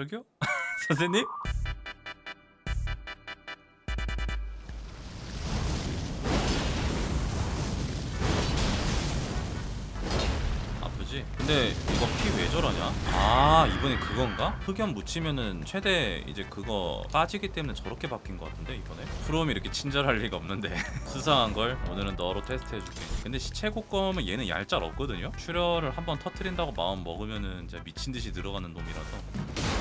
저기요? 선생님? 아프지? 근데 이거 피 왜 저러냐? 아 이번에 그건가? 흑연 묻히면은 최대 이제 그거 빠지기 때문에 저렇게 바뀐 것 같은데 이번에? 프롬이 이렇게 친절할 리가 없는데 수상한 걸 오늘은 너로 테스트해줄게 근데 거면 얘는 얄짤 없거든요? 출혈을 한번 터트린다고 마음 먹으면은 진짜 미친듯이 들어가는 놈이라서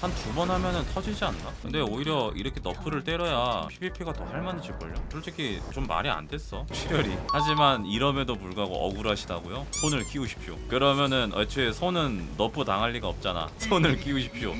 한 두 번 하면은 터지지 않나? 근데 오히려 이렇게 nerf를 때려야 PVP가 더 할만해질걸요? 솔직히 좀 말이 안 됐어 출혈이 하지만 이럼에도 불구하고 억울하시다고요? 손을 키우십시오 그러면은 애초에 손은 nerf 당할 리가 없잖아 손을 키우십시오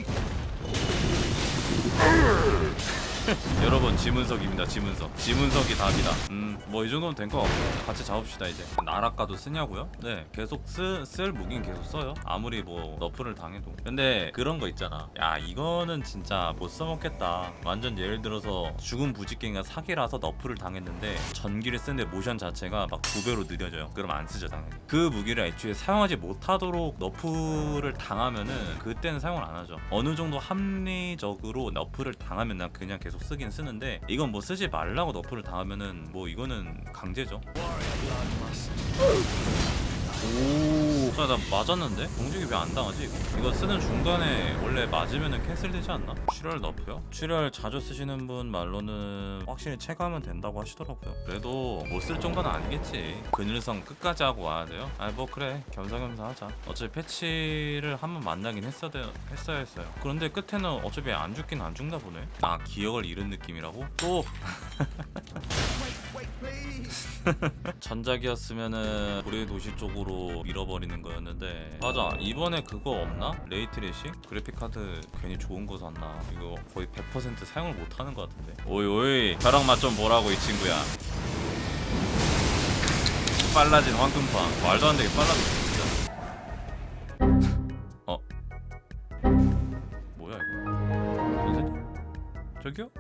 여러분 지문석입니다 지문석. 지문석이 답이다. 음뭐 이 정도면 된 것 같고 같이 잡읍시다 이제. 나락가도 쓰냐고요? 네 계속 쓰, 쓸 무긴 계속 써요. 아무리 뭐 nerf를 당해도. 근데 그런 거 있잖아. 야 이거는 진짜 못 써먹겠다. 완전 예를 들어서 죽은 부직갱이가 사기라서 nerf를 당했는데 전기를 쓰는데 모션 자체가 막 두 배로 느려져요. 그럼 안 쓰죠 당연히. 그 무기를 애초에 사용하지 못하도록 너프를 당하면은 그때는 사용을 안 하죠. 어느 정도 합리적으로 너프를 당하면 난 그냥 계속 쓰긴 쓰는데 이건 뭐 쓰지 말라고 너프를 당하면은 뭐 이거는 강제죠 오, 야, 나 맞았는데? 공격이 왜 안 당하지? 이거? 쓰는 중간에 원래 맞으면은 캔슬 되지 않나? 출혈 너프요? 출혈 자주 쓰시는 분 말로는 확실히 체감은 된다고 하시더라고요. 그래도 못 쓸 정도는 아니겠지. 그늘성 끝까지 하고 와야 돼요? 아, 뭐 그래. 겸사겸사 하자. 어차피 패치를 한번 만나긴 했어야, 돼- 했어야 했어요. 그런데 끝에는 어차피 안 죽긴 안 죽나 보네. 아, 기억을 잃은 느낌이라고? 또 전작이었으면은 고래 도시 쪽으로 밀어버리는 거였는데. 맞아. 이번에 그거 없나? ray tracing? 그래픽카드 괜히 좋은 거 샀나? 이거 거의 100% 사용을 못하는 거 같은데. 오이 오이. 벼락 맛 좀 보라고 이 친구야. 빨라진 황금팡 말도 안 되게 빨라졌어 어. 뭐야 이거? 선생님? 저기요?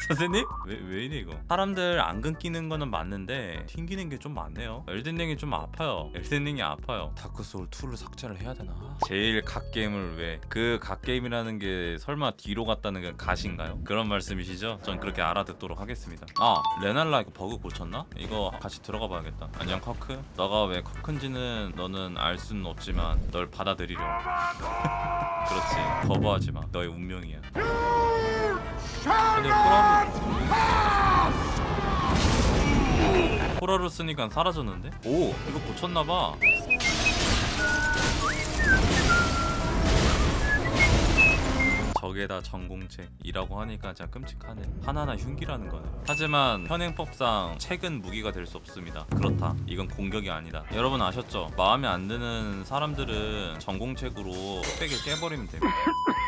선생님? 왜, 왜 이래 이거? 사람들 안 끊기는 거는 맞는데 튕기는 게 좀 많네요. 엘든링이 좀 아파요. 엘든링이 아파요. 다크소울 2를 삭제를 해야 되나? 제일 god게임을 왜? 그 god게임이라는 게 설마 뒤로 갔다는 게 god인가요? 그런 말씀이시죠? 전 그렇게 알아듣도록 하겠습니다. 아 레날라 이거 버그 고쳤나? 이거 같이 들어가 봐야겠다. 안녕 커크. 너가 왜 커크인지는 너는 알 수는 없지만 널 받아들이려. 그렇지. 거부하지 마. 너의 운명이야 호라루 쓰니까 사라졌는데? 오 이거 고쳤나봐. 적에다 전공책이라고 하니까 진짜 끔찍하네. 하나하나 흉기라는 거네. 하지만 현행법상 책은 무기가 될 수 없습니다. 그렇다. 이건 공격이 아니다. 여러분 아셨죠? 마음에 안 드는 사람들은 전공책으로 뚝배기 깨버리면 됩니다.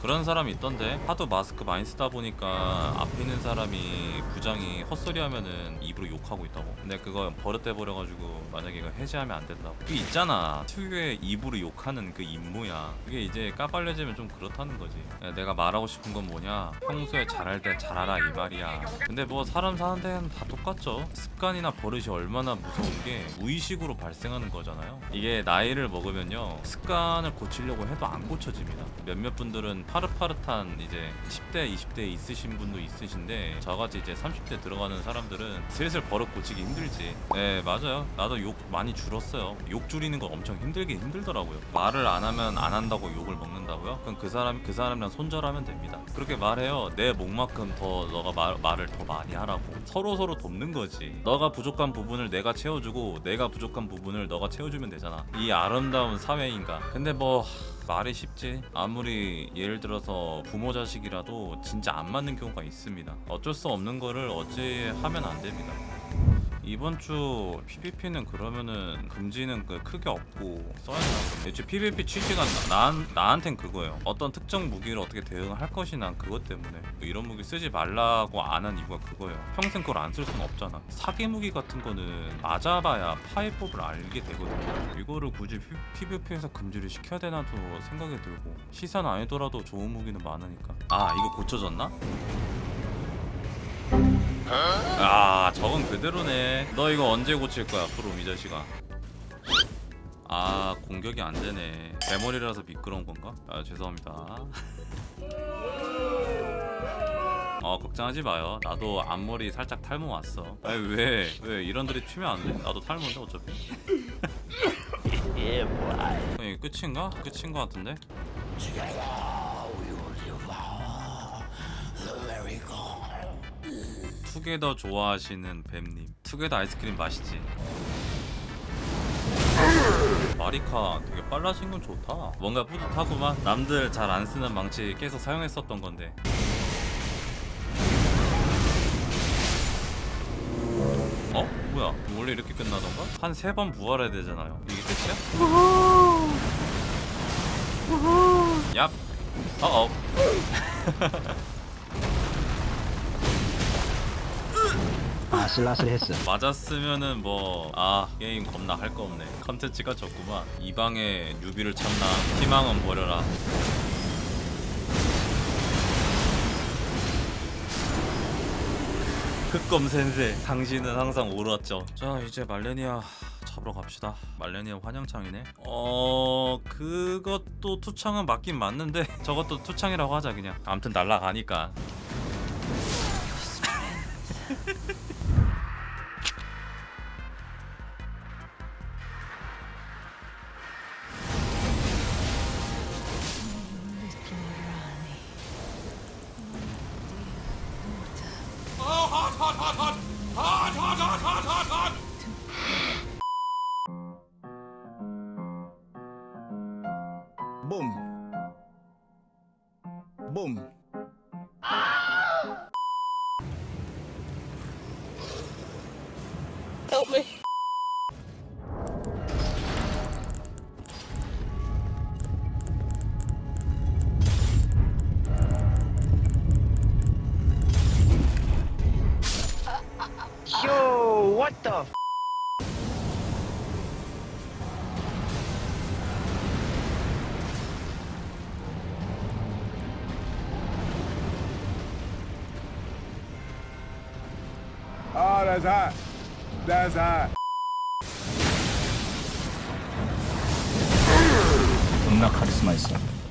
그런 사람이 있던데? 하도 마스크 많이 쓰다 보니까 앞에 있는 사람이 부장이 헛소리 하면은 입으로 욕하고 있다고? 근데 그거 버릇돼 버려가지고 만약에 이거 해제하면 안 된다고? 그 있잖아. 특유의 입으로 욕하는 그 입모양 그게 이제 까발려지면 좀 그렇다는 거지. 야, 내가 말하고 싶은 건 뭐냐? 평소에 잘할 때 잘하라 이 말이야. 근데 뭐 사람 사는 데는 다 똑같죠. 습관이나 버릇이 얼마나 무서운 게 무의식으로 발생하는 거잖아요. 이게 나이를 먹으면요. 습관을 고치려고 해도 안 고쳐집니다. 몇몇 분들은 파릇파릇한 이제 10대 20대 있으신 분도 있으신데 저같이 이제 30대 들어가는 사람들은 슬슬 버릇 고치기 힘들지. 네 맞아요. 나도 욕 많이 줄었어요. 욕 줄이는 거 엄청 힘들긴 힘들더라고요. 말을 안 하면 안 한다고 욕을 먹는다고요? 그럼 그 사람 그 사람이랑 손절하면 됩니다. 그렇게 말해요. 내 목만큼 더 너가 말, 말을 더 많이 하라고. 서로 서로 돕는 거지. 너가 부족한 부분을 내가 채워주고 내가 부족한 부분을 너가 채워주면 되잖아. 이 아름다운 사회인가 근데 뭐 말이 쉽지? 아무리 예를 들어서 부모 자식이라도 진짜 안 맞는 경우가 있습니다. 어쩔 수 없는 거를 어찌 하면 안 됩니다 이번 주 PVP는 그러면은 금지는 그 크게 없고 써야 되나. 애초에 PVP 취지가 나, 나, 나한텐 그거예요. 어떤 특정 무기를 어떻게 대응할 것이 난 그것 때문에 뭐 이런 무기 쓰지 말라고 안 한 이유가 그거예요. 평생 그걸 안 쓸 수는 없잖아. 사기 무기 같은 거는 맞아봐야 파이법을 알게 되거든요. 이거를 굳이 PVP에서 금지를 시켜야 되나도 생각이 들고 시선 아니더라도 좋은 무기는 많으니까. 아 이거 고쳐졌나? 아 저건 그대로네 너 이거 언제 고칠 거야 프롬 이 자식아 아 공격이 안 되네 대머리라서 미끄러운 건가? 아 죄송합니다 어 걱정하지 마요 나도 앞머리 살짝 탈모 왔어 아니 왜 왜 이런 드립 치면 안 돼? 나도 탈모인데 어차피 어, 이게 끝인가? 끝인 거 같은데? 투게더 좋아하시는 뱀님 투게더 아이스크림 맛있지? 마리카 되게 빨라진 건 좋다. 뭔가 뿌듯하구만. 남들 잘 안 쓰는 망치 계속 사용했었던 건데. 어? 뭐야? 원래 이렇게 끝나던가? 한 세 번 부활해야 되잖아요. 이게 끝이야? 얍. 어어 아슬아슬했어. 맞았으면은 뭐 아 게임 겁나 할 거 없네. 컨텐츠가 적구만. 이 방에 유비를 참나. 희망은 버려라. 흑검 센세. 당신은 항상 옳았죠. 자 이제 말레니아 잡으러 갑시다. 말레니아 환영창이네. 어 그것도 투창은 맞긴 맞는데 저것도 투창이라고 하자 그냥. 암튼 날라가니까 Boom. Boom. Help me. Yo, what the? That's hot. That's hot. 존나 카리스마 있어.